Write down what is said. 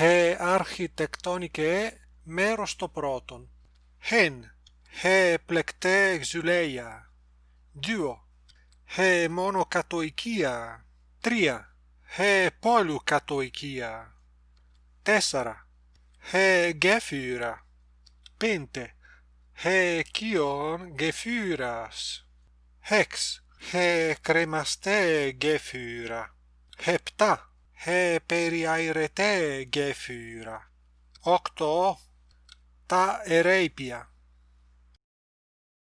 he αρχιτεκτονικέ μέρος το πρώτον. Hen he πλεκτέ εξουλέια δύο he μόνο κατοικία. Τρία. He πόλου κατοικία. Τέσσερα. He γέφυρα. Πέντε. He κιον γεφύρας έξ he κρεμαστέ γέφυρα. Επτά he περιαϊρετέ γέφυρα οκτώ τα ερείπια